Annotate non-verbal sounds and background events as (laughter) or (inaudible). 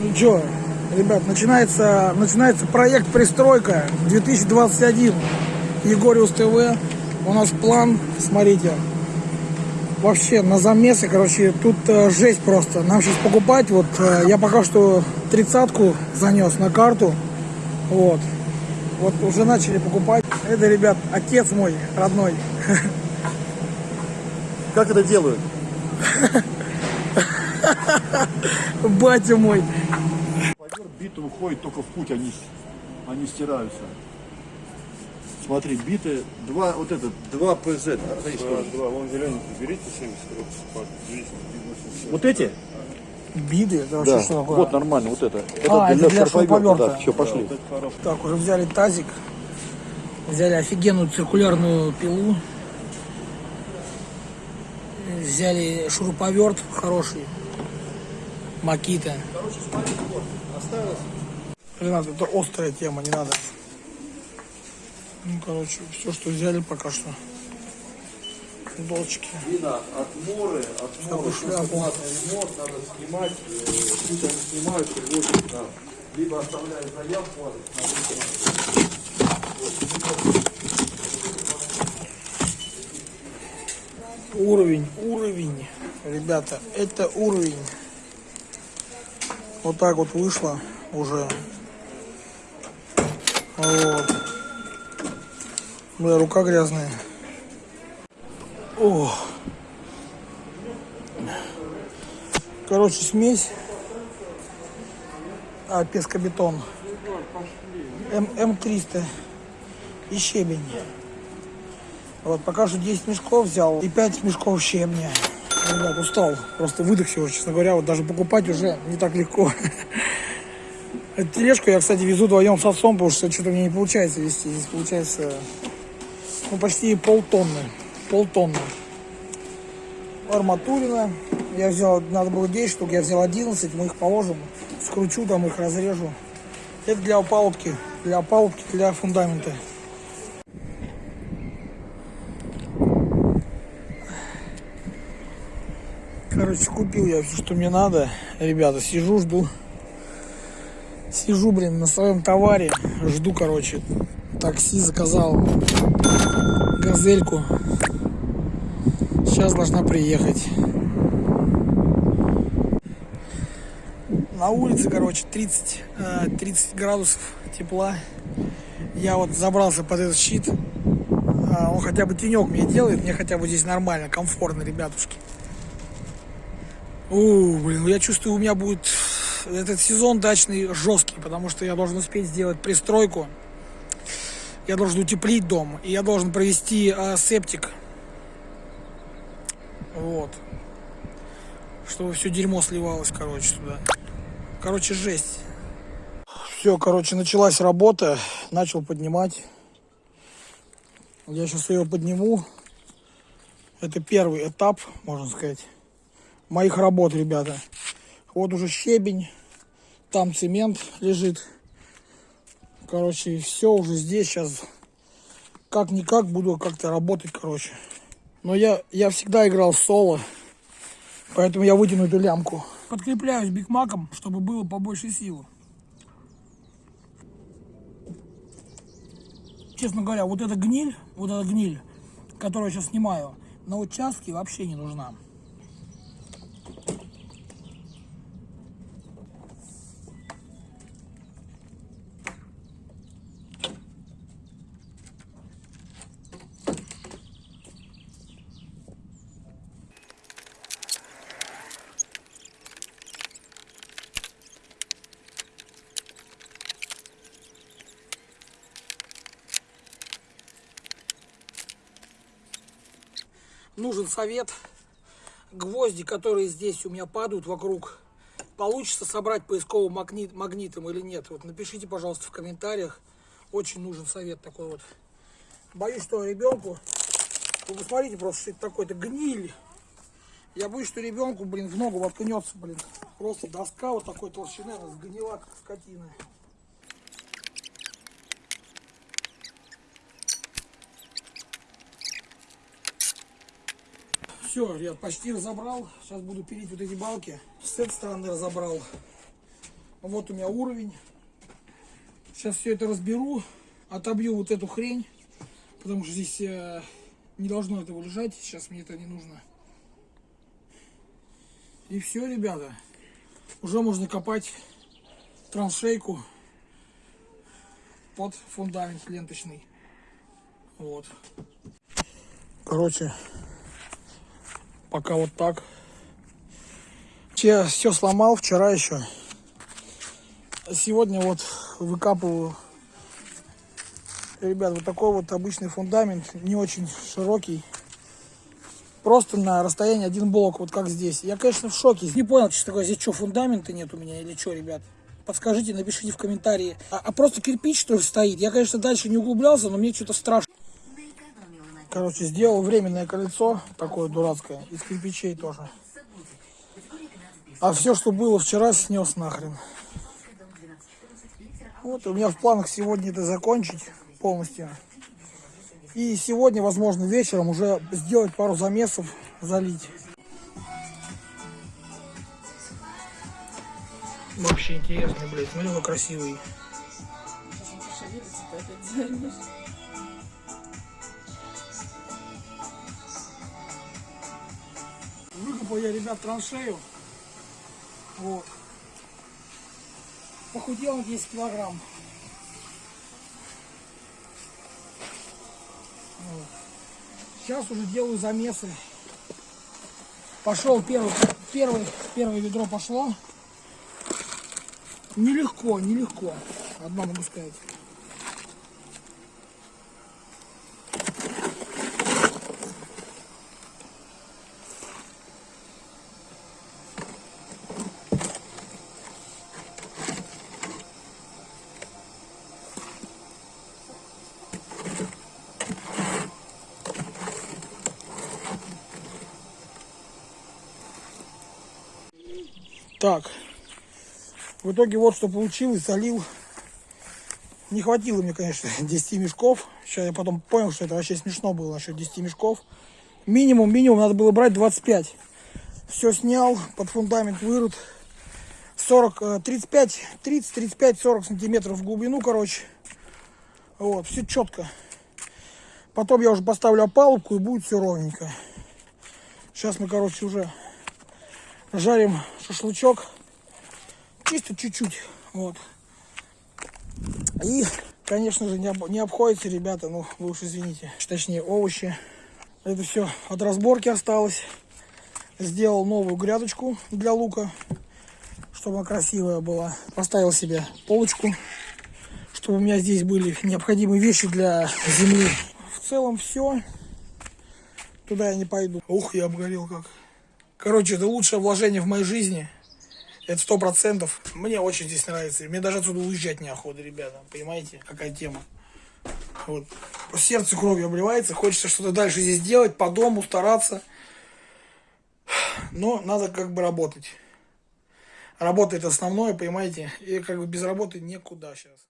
Ну что, ребят, начинается, начинается проект «Пристройка 2021». Егориус ТВ. У нас план, смотрите, вообще на замесы, короче, тут э, жесть просто. Нам сейчас покупать, вот э, я пока что тридцатку занес на карту, вот. Вот уже начали покупать. Это, ребят, отец мой родной. Как это делают? (laughs) Батя мой. Биты уходит только в путь, они, они стираются. Смотри, биты, два, вот этот, два ПЗ. да, Два, два, вон зеленый, берите 70 по 200, Вот эти? Биды, это Да, что такое? вот нормально, вот это. А, это для шуруповерта. Да, все, пошли. Это хорошо. Так, уже взяли тазик. Взяли офигенную циркулярную пилу. Взяли шуруповерт хороший. Макита. Ренат, это острая тема, не надо. Ну, короче, все, что взяли пока что. Видно, отморы, отморы, Всякую шляпу. ремонт надо снимать, э, пусть они снимают, привозят нам. Либо оставляют заявку, адрес, Уровень, уровень. Ребята, это уровень. Вот так вот вышло уже. Вот. Бля, рука грязная. О. Короче, смесь. А, пескобетон. М, М300. И щебень. Вот, пока что 10 мешков взял и 5 мешков щебня. Ребят, устал. Просто выдохся уже, честно говоря. Вот даже покупать уже не так легко. (laughs) Эту тележку я, кстати, везу вдвоем с отцом, потому что что-то мне не получается вести. Здесь получается ну, почти полтонны. Полтонны. Арматурина. Я взял, надо было 10 штук, я взял 11, мы их положим. Скручу там, их разрежу. Это для опалубки. Для опалубки, для фундамента. Короче, купил я все, что мне надо. Ребята, сижу, жду. Сижу, блин, на своем товаре. Жду, короче. Такси заказал. Газельку. Сейчас должна приехать. На улице, короче, 30, э, 30 градусов тепла. Я вот забрался под этот щит. А, Он хотя бы тенек мне делает. Мне хотя бы здесь нормально, комфортно, ребятушки. У, блин, ну я чувствую, у меня будет этот сезон дачный жесткий, потому что я должен успеть сделать пристройку. Я должен утеплить дом, и я должен провести а, септик. Вот. Чтобы все дерьмо сливалось, короче, туда. Короче, жесть. Все, короче, началась работа. Начал поднимать. Я сейчас ее подниму. Это первый этап, можно сказать моих работ, ребята. Вот уже щебень, там цемент лежит. Короче, все уже здесь сейчас. Как-никак буду как-то работать, короче. Но я, я всегда играл соло, поэтому я вытяну эту лямку. Подкрепляюсь бигмаком, чтобы было побольше силы. Честно говоря, вот эта гниль, вот эта гниль, которую я сейчас снимаю, на участке вообще не нужна. Нужен совет. Гвозди, которые здесь у меня падают вокруг, получится собрать поисковым магнит, магнитом или нет? Вот напишите, пожалуйста, в комментариях. Очень нужен совет такой вот. Боюсь, что ребенку... Вы посмотрите просто, что это такое. Это гниль. Я боюсь, что ребенку, блин, в ногу воткнется, блин. Просто доска вот такой толщины, она сгнила, как скотина. Все, я почти разобрал. Сейчас буду пилить вот эти балки. С этой стороны разобрал. Вот у меня уровень. Сейчас все это разберу, отобью вот эту хрень, потому что здесь э, не должно этого лежать. Сейчас мне это не нужно. И все, ребята. Уже можно копать траншейку под фундамент ленточный. Вот. Короче, пока вот так. Я все сломал вчера еще. Сегодня вот выкапываю. Ребят, вот такой вот обычный фундамент, не очень широкий. Просто на расстоянии один блок, вот как здесь. Я, конечно, в шоке. Не понял, что такое. Здесь что, фундамента нет у меня или что, ребят? Подскажите, напишите в комментарии. А, а просто кирпич, что ли, стоит? Я, конечно, дальше не углублялся, но мне что-то страшно. Короче, сделал временное колесо, такое дурацкое, из кирпичей тоже. А все, что было вчера, снес нахрен. Вот, у меня в планах сегодня это закончить полностью. И сегодня, возможно, вечером уже сделать пару замесов, залить. Вообще интересный, блядь, смотри, какой красивый. Выкопал я, ребят, траншею. Вот. Похудел на 10 килограмм. Вот. Сейчас уже делаю замесы. Пошел первый, первый, первое ведро пошло. Нелегко, нелегко. Одно могу сказать. Так. В итоге вот что получилось. Залил. Не хватило мне, конечно, (laughs) 10 мешков. Сейчас я потом понял, что это вообще смешно было насчет 10 мешков. Минимум, минимум надо было брать 25. Все снял, под фундамент вырыт. 40, 35, 30, 35, 40 сантиметров в глубину, короче. Вот, все четко. Потом я уже поставлю опалубку и будет все ровненько. Сейчас мы, короче, уже жарим шашлычок. Чисто чуть-чуть. Вот. И, конечно же, не, об, не обходится, ребята, ну, вы уж извините. Точнее, овощи. Это все от разборки осталось. Сделал новую грядочку для лука, чтобы она красивая была. Поставил себе полочку, чтобы у меня здесь были необходимые вещи для земли. В целом все. Туда я не пойду. Ух, я обгорел как. Короче, это лучшее вложение в моей жизни. Это сто процентов. Мне очень здесь нравится. Мне даже отсюда уезжать неохота, ребята. Понимаете, какая тема? Вот. По сердцу кровью обливается. Хочется что-то дальше здесь делать, по дому стараться. Но надо как бы работать. Работа основное, понимаете? И как бы без работы никуда сейчас.